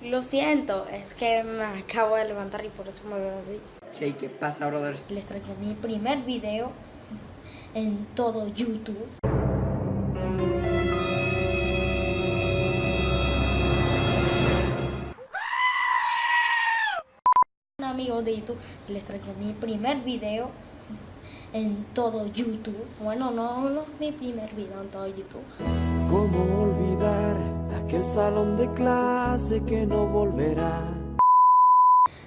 Lo siento, es que me acabo de levantar y por eso me veo así. Che, ¿qué pasa, brother? Les traigo mi primer video en todo YouTube. Amigos de YouTube, les traigo mi primer video en todo YouTube. Bueno, no, no es mi primer video en todo YouTube. ¿Cómo olvidar aquel salón de clase que no volverá?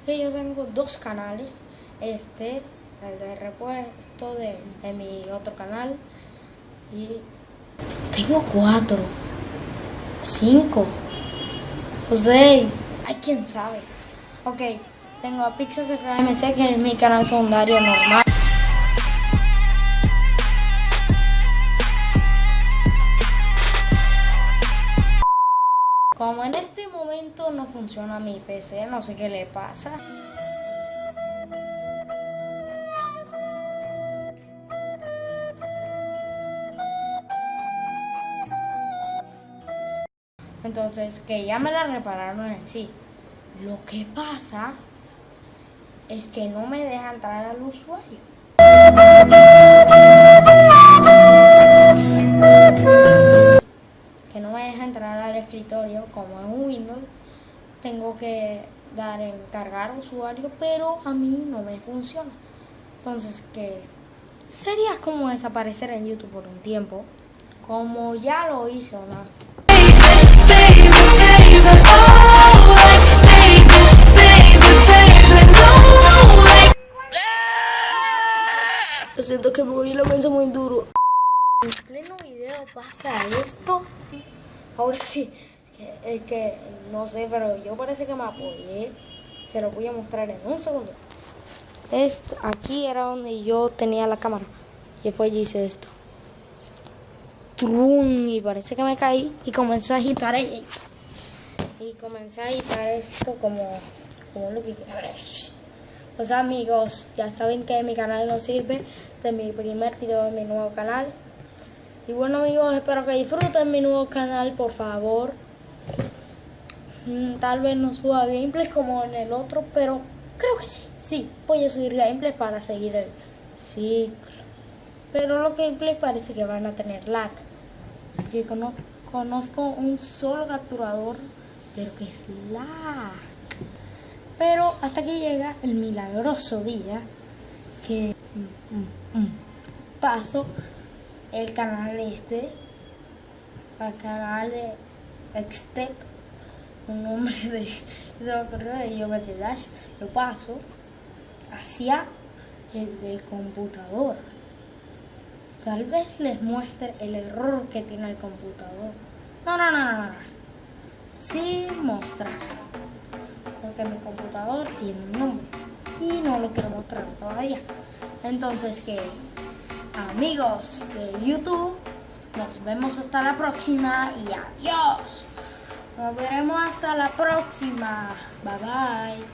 que yo tengo dos canales, este, el de repuesto de, mi otro canal y tengo cuatro, cinco, o seis, hay quien sabe. Ok, tengo a Pixel MC que es mi canal secundario normal. Como en este momento no funciona mi PC, no sé qué le pasa. Entonces, que ya me la repararon en sí. Lo que pasa es que no me deja entrar al usuario. No me deja entrar al escritorio como es un Windows tengo que dar en cargar usuario pero a mí no me funciona. Entonces que sería como desaparecer en YouTube por un tiempo como ya lo hice o no siento que me voy la mensa muy duro en pleno video pasa esto. Ahora sí, es que, no sé, pero yo parece que me apoyé. Se lo voy a mostrar en un segundo. Esto, aquí era donde yo tenía la cámara. Y después hice esto. Trum, y parece que me caí y comencé a agitar ahí. Y comencé a agitar esto como, como lo que... Los amigos, ya saben que mi canal no sirve. Este es mi primer video de mi nuevo canal. Y bueno amigos, espero que disfruten mi nuevo canal, por favor. Mm, tal vez no suba gameplays como en el otro, pero creo que sí. Sí, voy a subir gameplays para seguir el ciclo. Pero los gameplays parece que van a tener lag. Yo conozco un solo capturador, pero que es lag. Pero hasta que llega el milagroso día que mm, mm, paso el canal este, el canal de Xtep, un nombre de, de, Geometry Dash, lo paso hacia el del computador. Tal vez les muestre el error que tiene el computador. No, no, no, no, no. Sin mostrar. Porque mi computador tiene un nombre. Y no lo quiero mostrar todavía. Entonces, que amigos de YouTube. Nos vemos hasta la próxima y adiós. Nos veremos hasta la próxima. Bye bye.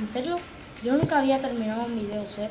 ¿En serio? Yo nunca había terminado un video set.